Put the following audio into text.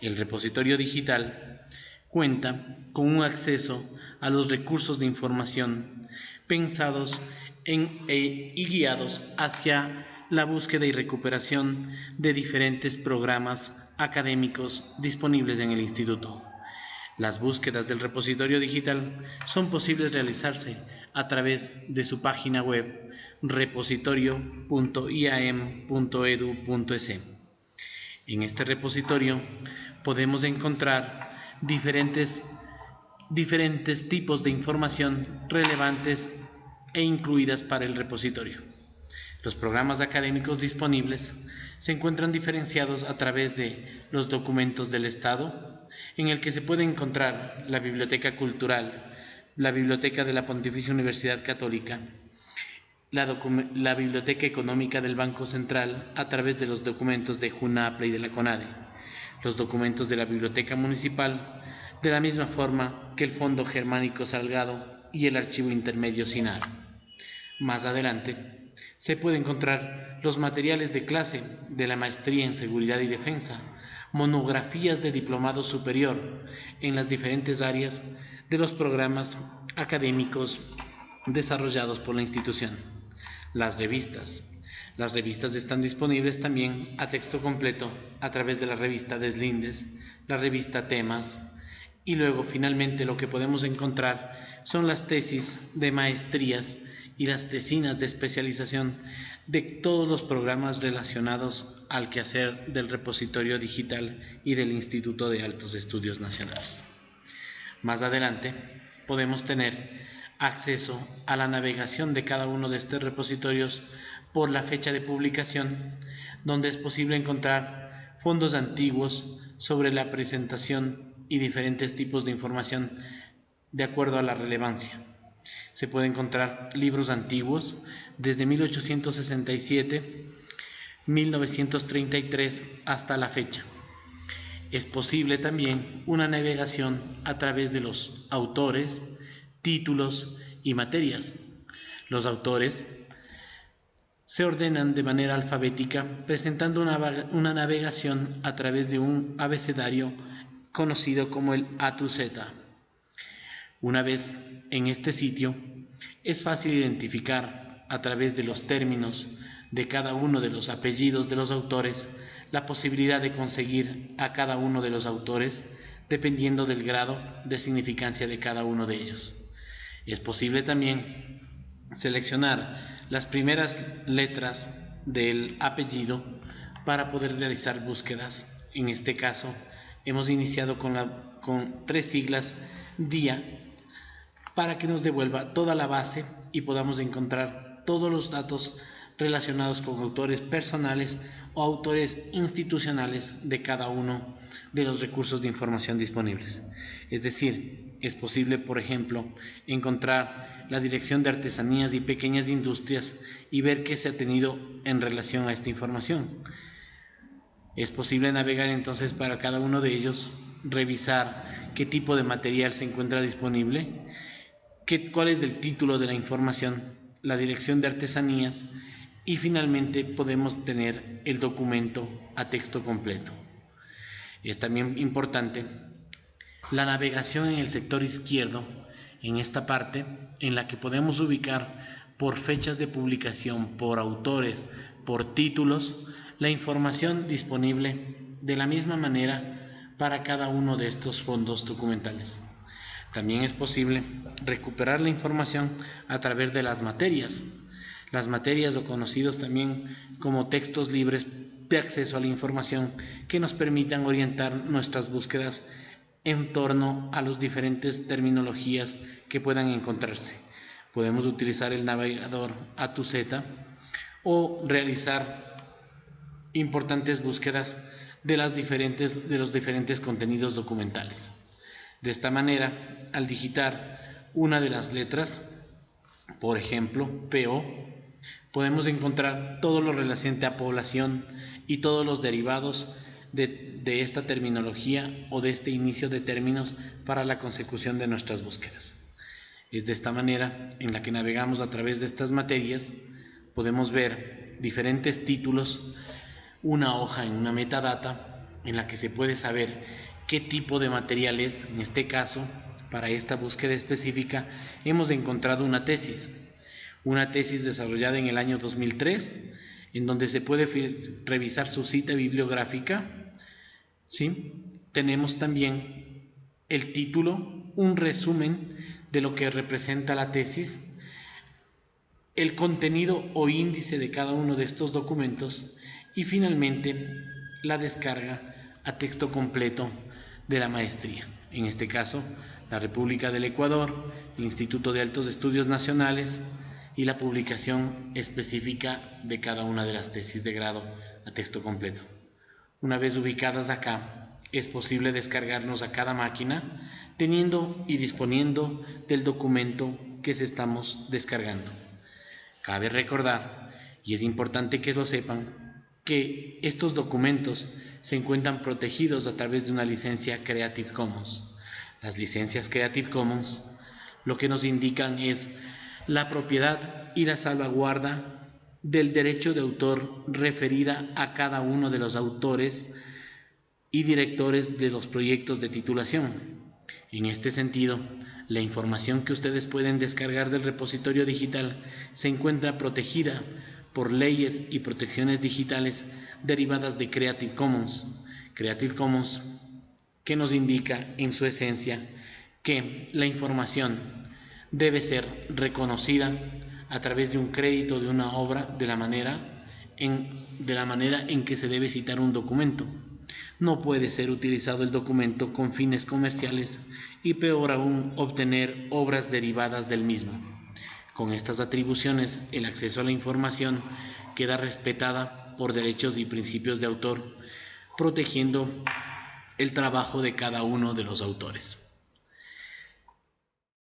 El repositorio digital cuenta con un acceso a los recursos de información pensados en, e, y guiados hacia la búsqueda y recuperación de diferentes programas académicos disponibles en el instituto. Las búsquedas del repositorio digital son posibles realizarse a través de su página web repositorio.iam.edu.es. En este repositorio podemos encontrar diferentes, diferentes tipos de información relevantes e incluidas para el repositorio. Los programas académicos disponibles se encuentran diferenciados a través de los documentos del Estado, en el que se puede encontrar la Biblioteca Cultural, la Biblioteca de la Pontificia Universidad Católica, la, Biblioteca Económica del Banco Central a través de los documentos de JUNAPLE y de la CONADE, los documentos de la Biblioteca Municipal, de la misma forma que el Fondo Germánico Salgado y el Archivo Intermedio SINAR. Más adelante, se puede encontrar los materiales de clase de la Maestría en Seguridad y Defensa, monografías de diplomado superior en las diferentes áreas de los programas académicos desarrollados por la institución. Las revistas. Las revistas están disponibles también a texto completo a través de la revista Deslindes, la revista Temas y luego finalmente lo que podemos encontrar son las tesis de maestrías y las tesinas de especialización de todos los programas relacionados al quehacer del repositorio digital y del Instituto de Altos Estudios Nacionales. Más adelante podemos tener acceso a la navegación de cada uno de estos repositorios por la fecha de publicación, donde es posible encontrar fondos antiguos sobre la presentación y diferentes tipos de información de acuerdo a la relevancia. Se puede encontrar libros antiguos desde 1867, 1933 hasta la fecha. Es posible también una navegación a través de los autores, títulos y materias. Los autores se ordenan de manera alfabética presentando una, una navegación a través de un abecedario conocido como el A to Z. Una vez en este sitio, es fácil identificar a través de los términos de cada uno de los apellidos de los autores la posibilidad de conseguir a cada uno de los autores dependiendo del grado de significancia de cada uno de ellos. Es posible también seleccionar las primeras letras del apellido para poder realizar búsquedas. En este caso, hemos iniciado con, con tres siglas DIA para que nos devuelva toda la base y podamos encontrar todos los datos relacionados con autores personales o autores institucionales de cada uno de los recursos de información disponibles. Es decir, es posible, por ejemplo, encontrar la Dirección de Artesanías y Pequeñas Industrias y ver qué se ha tenido en relación a esta información. Es posible navegar entonces para cada uno de ellos, revisar qué tipo de material se encuentra disponible, qué, cuál es el título de la información, la Dirección de Artesanías y finalmente podemos tener el documento a texto completo. Es también importante la navegación en el sector izquierdo, en esta parte, en la que podemos ubicar por fechas de publicación, por autores, por títulos, la información disponible de la misma manera para cada uno de estos fondos documentales. También es posible recuperar la información a través de las materias, las materias o conocidos también como textos libres de acceso a la información que nos permitan orientar nuestras búsquedas en torno a las diferentes terminologías que puedan encontrarse. Podemos utilizar el navegador A2Z o realizar importantes búsquedas de, las diferentes, de los diferentes contenidos documentales. De esta manera, al digitar una de las letras, por ejemplo, PO, podemos encontrar todo lo relacionante a población y todos los derivados de, esta terminología o de este inicio de términos para la consecución de nuestras búsquedas. Es de esta manera en la que navegamos a través de estas materias, podemos ver diferentes títulos, una hoja en una metadata en la que se puede saber qué tipo de material es, en este caso, para esta búsqueda específica, hemos encontrado una tesis, una tesis desarrollada en el año 2003, en donde se puede revisar su cita bibliográfica. ¿sí? Tenemos también el título, un resumen de lo que representa la tesis, el contenido o índice de cada uno de estos documentos y finalmente la descarga a texto completo de la maestría. En este caso, la República del Ecuador, el Instituto de Altos Estudios Nacionales y la publicación específica de cada una de las tesis de grado a texto completo. Una vez ubicadas acá, es posible descargarnos a cada máquina teniendo y disponiendo del documento que se estamos descargando. Cabe recordar, y es importante que lo sepan, que estos documentos se encuentran protegidos a través de una licencia Creative Commons. Las licencias Creative Commons lo que nos indican es la propiedad y la salvaguarda del derecho de autor referida a cada uno de los autores y directores de los proyectos de titulación. En este sentido, la información que ustedes pueden descargar del repositorio digital se encuentra protegida por leyes y protecciones digitales derivadas de Creative Commons. Creative Commons que nos indica en su esencia que la información debe ser reconocida a través de un crédito de una obra de la manera en, de la manera en que se debe citar un documento. No puede ser utilizado el documento con fines comerciales y peor aún obtener obras derivadas del mismo. Con estas atribuciones, el acceso a la información queda respetada por derechos y principios de autor, protegiendo el trabajo de cada uno de los autores.